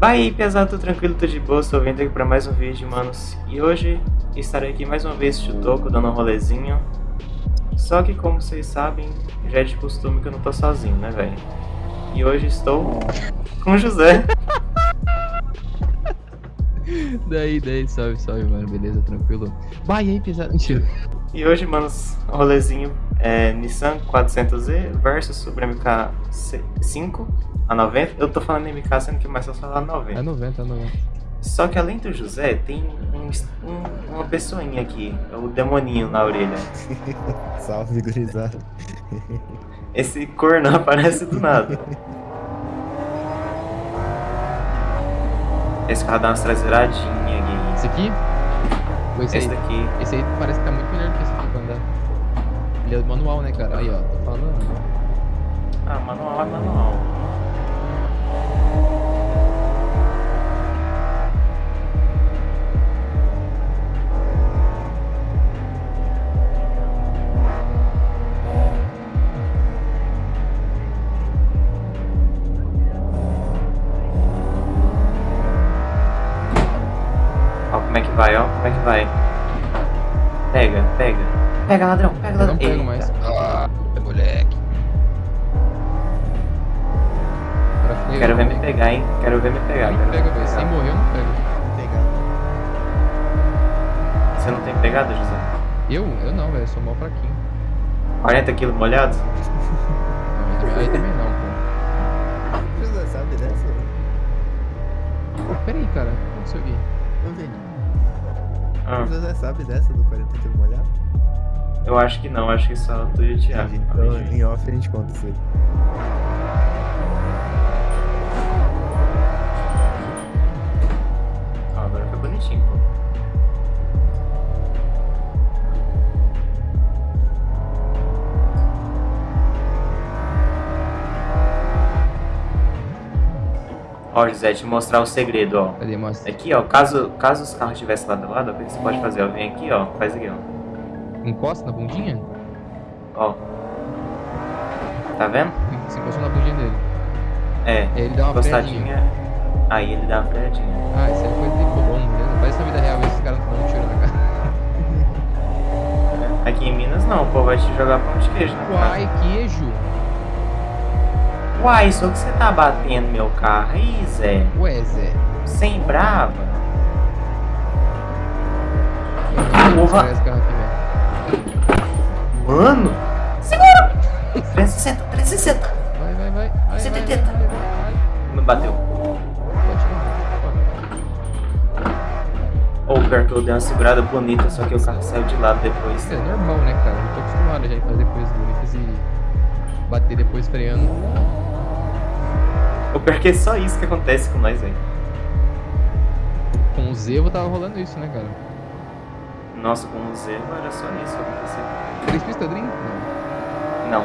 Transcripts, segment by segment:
Vai aí, pesado, tudo tranquilo, tudo de boa, estou vindo aqui para mais um vídeo, manos. E hoje estarei aqui mais uma vez de Toco, dando um rolezinho. Só que como vocês sabem, já é de costume que eu não tô sozinho, né, velho? E hoje estou com o José. daí, daí, salve, salve, mano, beleza, tranquilo. Vai aí, pesado, mentira. E hoje, manos, rolezinho é Nissan 400Z versus Super MK5 a 90. Eu tô falando MK, sendo que mais só falar 90. É 90, é 90. Só que além do José, tem um, um, uma pessoinha aqui, o demoninho na orelha. Salve, gurizada. Esse corno aparece do nada. Esse carro dá umas traseiradinhas aqui. Esse aqui? esse, esse aí, daqui. Esse aí parece que tá muito melhor que esse aqui pra andar. Ele é manual, né, cara? Aí, ó, tô falando. Ah, manual é manual. Vai, ó. Como é que vai? Pega, pega. Pega, ladrão, pega, ladrão. Eu não pego Eita. mais. Ah, moleque. Quero ver me pegar, hein? Quero ver me pegar. Não pega, velho. Sem morrer eu não pego. Você não tem pegada, José? Eu? Eu não, velho. Sou mal fraquinho. 40 quilos molhados? aí também não, pô. José sabe dessa? Peraí, cara. Como você viu? Não vi. Ah. Você sabe dessa do 40 quilos molhado? Eu acho que não, acho que só tu e o Thiago. Então, em off a gente conta isso aí. Ah, agora foi bonitinho, pô. Ó, José, te mostrar o segredo, ó. Cadê, mostra? Aqui, ó, caso, caso os carros estivessem lado a lado, o que você pode fazer? Ó, vem aqui, ó, faz aqui, ó. Encosta na bundinha? Ó. Tá vendo? Você encostou na bundinha dele. É. E ele dá uma freadinha. Aí ele dá uma freadinha. Ah, isso é coisa de bom, beleza? Parece na vida real, esses caras não dão um tiro na cara. Aqui em Minas não, o povo vai te jogar pão de queijo na Uai, queijo? Uai, só que você tá batendo meu carro aí, Zé? Ué, Zé. Sem brava? Porra. Mano! Segura! 360, 360. Vai, vai, vai. vai 180. Vai, vai, vai. Me bateu. Ou oh, pior que eu dei uma segurada bonita, só que o carro saiu de lado depois. É normal, né, cara? Eu tô acostumado já em fazer coisas bonitas e bater depois freando. O pior que é só isso que acontece com nós, velho. Com o Zevo tava rolando isso, né, cara? Nossa, com o Zevo era só isso que acontecia. Três pistas, Dream? Não. Não.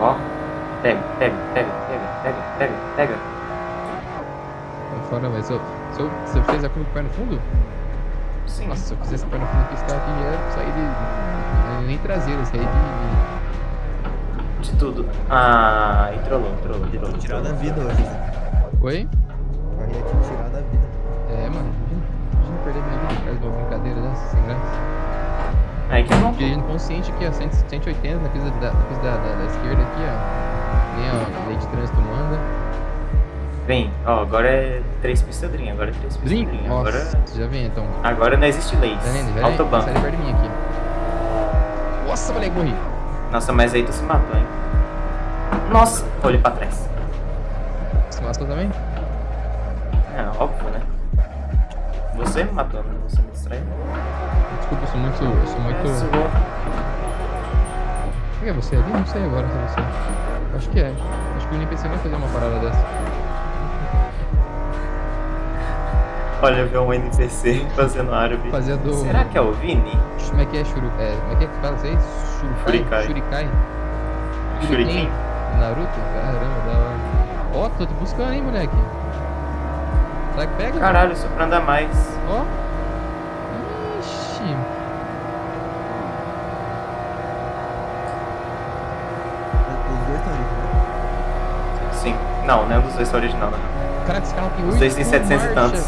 Ó. Pega, pega, pega, pega, pega, pega, pega. Tá fora, mas se eu, se eu, se eu fizer a curva com o pé no fundo? Sim. Nossa, se eu fizesse o pé no fundo esse carro aqui ia sair de... Nem traseiro, sair de tudo. Ah, e trollou, trollou, trollou. Tô tirando a vida hoje. Oi? Eu ia te tirar da vida. É, mano. Imagina perder minha vida por causa de uma brincadeira dessa, sem graça. Aí que bom. Dirigindo consciente aqui, ó, 180 na pista da, na pista da, da, da esquerda aqui, ó. Nem a lei de trânsito manda. Vem, ó, agora é três pistadrinhas, agora é três pistadrinhas. Agora... já vem então. Agora não existe leis. Tá vendo? Autobahn. Sai perto de mim aqui. Nossa, moleque, morri. Nossa, mas aí tu se matou, hein? Nossa, olhei pra trás. Você matou também? É, óbvio, né? Você me matou, né? Você me distraiu. Desculpa, eu sou muito... Eu sou muito... É, é você ali? Não sei agora se é você. Acho que é. Acho que o NPC vai fazer uma parada dessa. Olha, ver um NPC fazendo árabe. Fazendo... Será que é o Vini? Como é que é, Shuru... é Como é que é que fala isso aí? Shurikai? Shurikai? Shuriken? Naruto? Caramba, da hora. Ó, oh, tô te buscando, hein, moleque. Será que pega? Caralho, isso pra andar mais. Ó. Oh. Ixi. Os dois estão ali, né? Sim. Não, nenhum dos dois é original, não. Caraca, esse carro tem Os 8 dois têm 700 e tantos.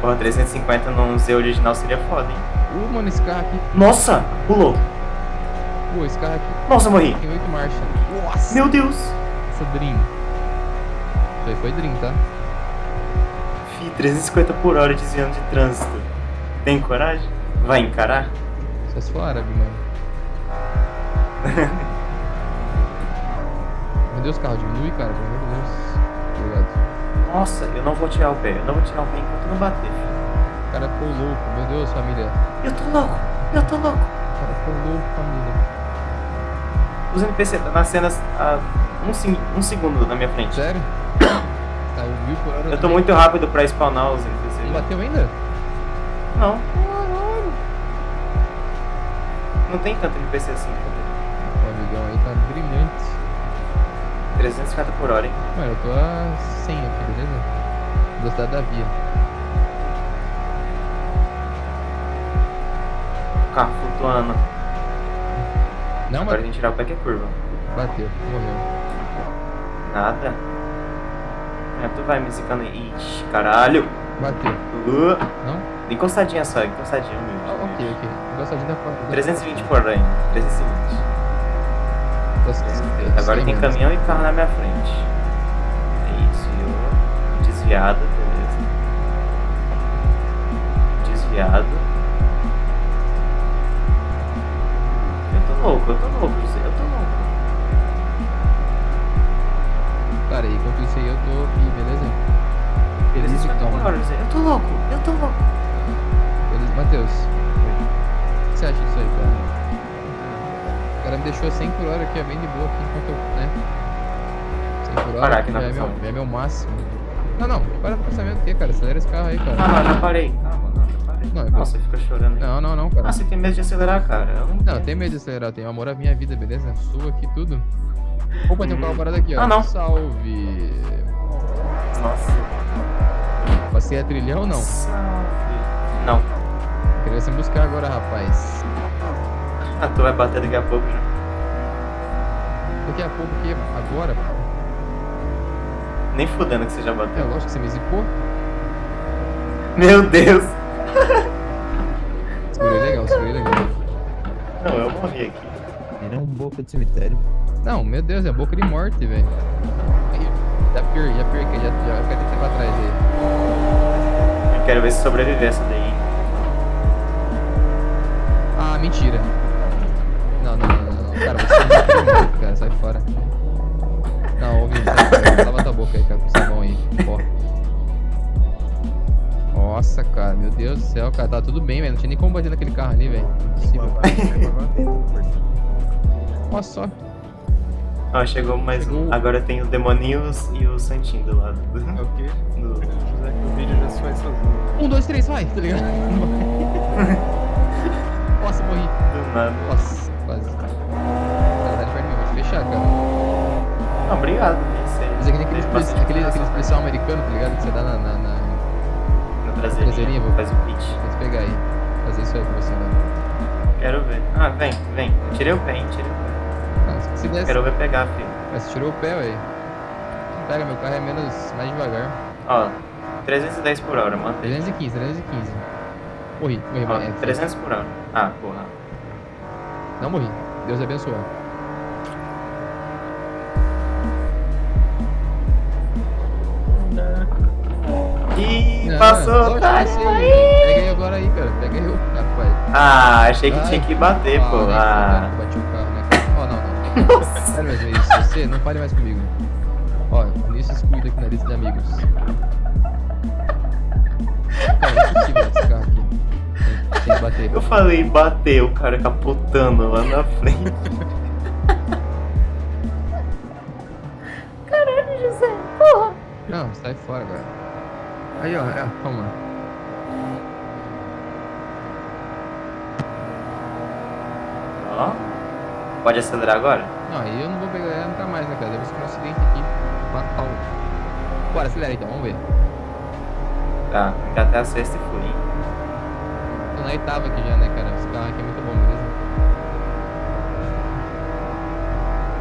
Porra, 350 num Z original seria foda, hein? Uh, mano, esse carro aqui. Nossa! Pulou! Pô, esse carro aqui Nossa, morri! tem 8 marchas. Nossa! Meu Deus! Essa Dream. Isso aí foi Dream, tá? Fi, 350 por hora desviando de trânsito. Tem coragem? Vai encarar? Só se for árabe, mano. Meu Deus, carro, diminui, cara, pelo amor de Deus. Obrigado. Nossa, eu não vou tirar o pé. Eu não vou tirar o pé enquanto não bater, filho. O cara ficou louco, meu Deus, família. Eu tô louco! Eu tô louco! O cara ficou louco, família. Os NPC tá nas cenas a um, se- um segundo na minha frente. Sério? Tá, o mil por hora. Eu tô muito rápido pra spawnar os NPC. Não bateu ainda? Não. Não tem tanto NPC assim. O amigão aí tá brilhante. 350 por hora, hein? Mano, eu tô a 100 aqui, beleza? Velocidade da via. Carro flutuando. Não, Agora mas tem que tirar o pé que é curva. bateu, morreu. Nada. É, tu vai me zicando aí. Ixi, caralho. Bateu. Uh, Não? encostadinha só, encostadinha, humilde. Ah, ok, ok. Gostadinho da foto. 320 por hora, hein? 320. Agora tem caminhão e carro na minha frente. É isso, eu desviado, beleza. Desviado. Eu tô louco, eu tô louco, José, eu tô louco. Cara, enquanto isso aí eu tô aqui, beleza? Beleza, 350 por calma. hora, José, eu tô louco, eu tô louco. Beleza, Matheus. O que você acha disso aí, cara? O cara me deixou 100 por hora aqui, é bem de boa aqui, enquanto eu, né? 100 por hora Parar aqui na já, é meu, já é meu máximo. Não, não, para pra pensamento o quê, cara? Acelera esse carro aí, cara. Ah, não, já parei. Calma, não, já parei. Não, é Nossa, fica chorando. Não, não, não, cara. Ah, você tem medo de acelerar, cara. Eu não Não, tenho medo de acelerar, tenho amor à minha vida, beleza? Sua aqui tudo. Opa, tem um carro parado aqui, ó. Ah, não. Salve! Nossa. Passei a trilhão ou não? Salve. Não. Queria você me buscar agora, rapaz. Ah, tu vai bater daqui a pouco já. Daqui a pouco que agora, pô. Nem fudendo que você já É bateu. lógico que você me zicou. Meu Deus. Segurei legal, segurei legal. Não, eu morri aqui. Ele é um boca de cemitério. Não, meu Deus, é boca de morte, velho. Já pior, já que já, já fica tentando pra trás aí. Eu quero ver se sobreviver essa daí. Ah, mentira. Não, não, não, não. não. Cara, você é de morte, cara, sai fora. Não, ouvi. Lava tua boca aí, cara, com sabão aí. Ó. Nossa, cara, meu Deus do céu, cara, tá tudo bem, velho. Não tinha nem como bater naquele carro ali, velho. Impossível. Olha só. Ó, chegou mais Chegou. um. Agora tem o Demoninhos e o Santinho do lado. É o quê? Que o vídeo já se faz sozinho. Um, dois, três, vai, tá ligado? Nossa, morri. Do nada. Nossa, fechar, cara. Ah, obrigado. Aí. Mas é bastante aqueles, coração. aqueles policial americano, tá ligado? Que você dá na. na, na... Na traseirinha, traseirinha, vou- faz o pitch. Vou te pegar aí. Fazer isso aí com você, né? Quero ver. Ah, vem, vem. Tirei o pé, hein? Tirei o pé. Ah, se- se desse. Quero ver pegar, filho. Mas você tirou o pé, ué. Pega, meu carro é menos. mais devagar. Ó, 310 por hora, mantém. 315, 315. Morri, morri, Ó, morri. 300 por hora. Ah, porra. Não morri. Deus abençoe. Não, passou. Tá. Pega aí agora aí, cara. Pega eu, rapaz. Ah, achei que Ai, tinha que bater, pô. nem Ah. que Bati o carro, né? cara? Ó, não, não. Sério mesmo, é isso. Você não fale mais comigo. Ó, nisso excluído aqui na lista de amigos. Cara, é impossível esse carro aqui. Tem, tem que bater. Eu falei bater, o cara capotando lá na frente. Não, sai fora agora. Aí, ó, é, toma. Ó. Pode acelerar agora? Não, aí eu não vou pegar ela nunca mais, né, cara? Deve ser um acidente aqui. Fatal. Bora, acelera então, vamos ver. Tá, ainda até a sexta e fui. hein? Tô na oitava aqui já, né, cara? Esse carro aqui é muito bom, beleza?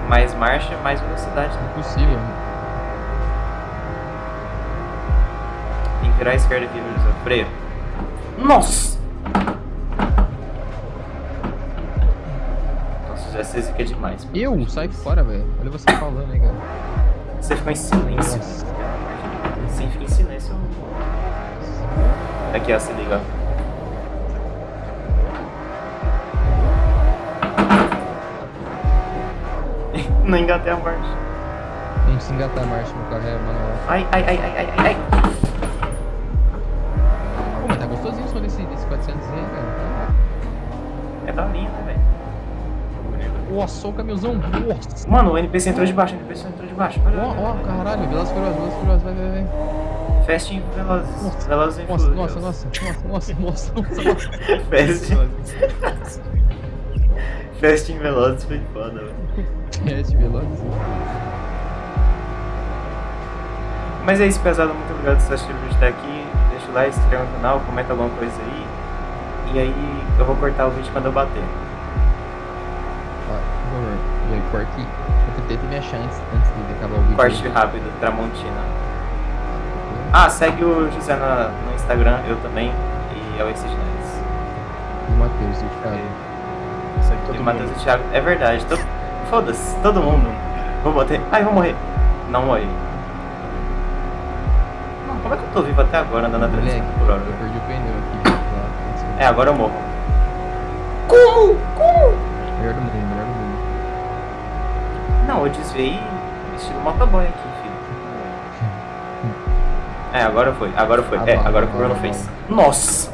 Mais marcha, mais velocidade. Né? Impossível. Tem virar a esquerda aqui, José. Freio. Nossa! Nossa, já sei que é demais. Eu? Sai fora, velho. Olha você falando aí, cara. Você ficou em silêncio. Nossa. Sim, fica em silêncio. Aqui, ó, se liga. ó. Não engatei a marcha. Não se engatar a marcha, meu carro é manual. Ai, ai, ai, ai, ai, ai, gostosinho som desse, desse 400 aí, cara. É daorinha, né, velho? Nossa, o caminhãozão. Nossa. Mano, o NPC entrou de baixo, o NPC entrou de baixo. Ó, ó, olha. caralho. Velozes Furiosos, Velozes Furiosos. Vai, vai, vai. Fast and Velozes. Velozes e Nossa, nossa, nossa, nossa, nossa, nossa, nossa. Fast. Fast and Velozes foi foda, velho. Teste Velozes. Mas é isso, pesado. Muito obrigado por assistir o vídeo até aqui. Se inscreve no canal, comenta alguma coisa aí. E aí eu vou cortar o vídeo quando eu bater. Ó. E aí, corte. Eu tentei ter minha chance antes de acabar o vídeo. Corte rápido, Tramontina. Ah, segue o José na- no Instagram, eu também. E é o Exige Neves. E o Matheus, e o Thiago. Segue E todo o Matheus e mundo. o Thiago. É verdade. to- Foda-se, todo mundo. Vou bater. Ai, vou morrer. Não morri. Como é que eu tô vivo até agora andando a 300 Moleque, por hora? eu perdi o pneu aqui. Lá, É, agora eu morro. Como? Como? Melhor do mundo, melhor do mundo. Não, eu desviei estilo motoboy aqui, filho. É, agora foi, agora foi. Ah, É, bom, agora que o Bruno fez. Nossa!